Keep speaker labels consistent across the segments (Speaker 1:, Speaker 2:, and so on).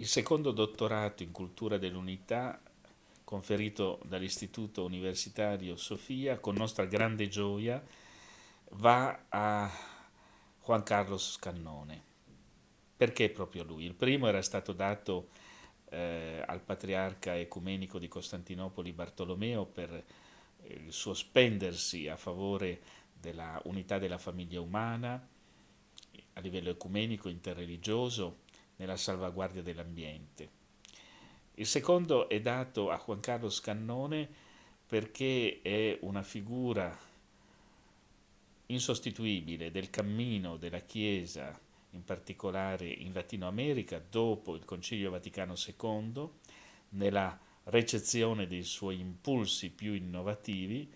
Speaker 1: Il secondo dottorato in cultura dell'unità conferito dall'Istituto Universitario Sofia, con nostra grande gioia, va a Juan Carlos Scannone. Perché proprio lui? Il primo era stato dato eh, al patriarca ecumenico di Costantinopoli Bartolomeo per eh, il suo spendersi a favore della unità della famiglia umana a livello ecumenico, interreligioso, nella salvaguardia dell'ambiente. Il secondo è dato a Juan Carlos Cannone perché è una figura insostituibile del cammino della Chiesa, in particolare in Latino America, dopo il Concilio Vaticano II, nella recezione dei suoi impulsi più innovativi,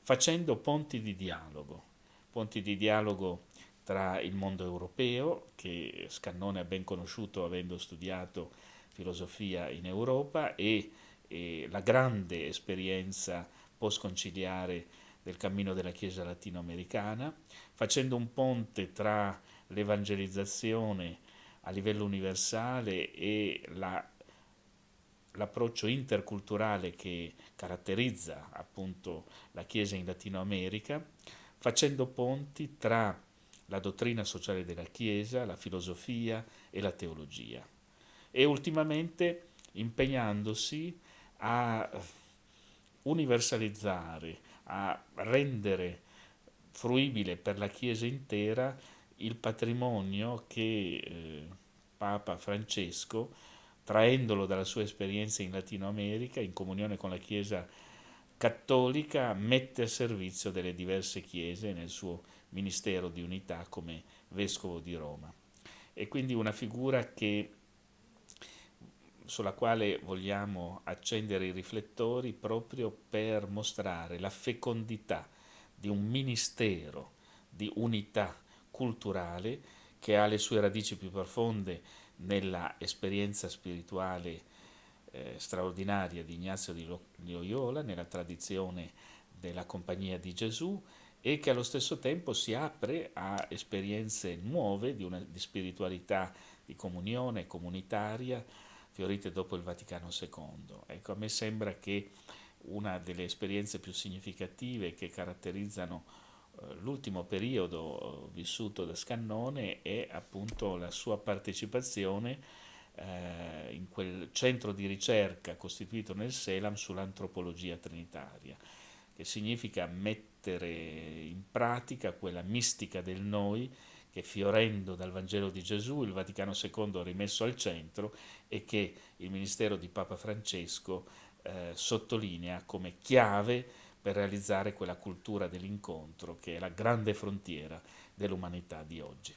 Speaker 1: facendo ponti di dialogo, ponti di dialogo tra il mondo europeo, che Scannone ha ben conosciuto avendo studiato filosofia in Europa, e, e la grande esperienza post-conciliare del cammino della Chiesa latinoamericana, facendo un ponte tra l'evangelizzazione a livello universale e la, l'approccio interculturale che caratterizza appunto la Chiesa in Latino America, facendo ponti tra la dottrina sociale della Chiesa, la filosofia e la teologia. E ultimamente impegnandosi a universalizzare, a rendere fruibile per la Chiesa intera il patrimonio che eh, Papa Francesco, traendolo dalla sua esperienza in Latino America, in comunione con la Chiesa cattolica, mette a servizio delle diverse chiese nel suo ministero di unità come vescovo di Roma. E quindi una figura che, sulla quale vogliamo accendere i riflettori proprio per mostrare la fecondità di un ministero di unità culturale che ha le sue radici più profonde nella esperienza spirituale eh, straordinaria di Ignazio di Loyola, nella tradizione della Compagnia di Gesù e che allo stesso tempo si apre a esperienze nuove di, una, di spiritualità, di comunione comunitaria, fiorite dopo il Vaticano II. Ecco, a me sembra che una delle esperienze più significative che caratterizzano eh, l'ultimo periodo vissuto da Scannone è appunto la sua partecipazione eh, in quel centro di ricerca costituito nel Selam sull'antropologia trinitaria, che significa mettere in pratica quella mistica del noi che fiorendo dal Vangelo di Gesù il Vaticano II ha rimesso al centro e che il ministero di Papa Francesco eh, sottolinea come chiave per realizzare quella cultura dell'incontro che è la grande frontiera dell'umanità di oggi.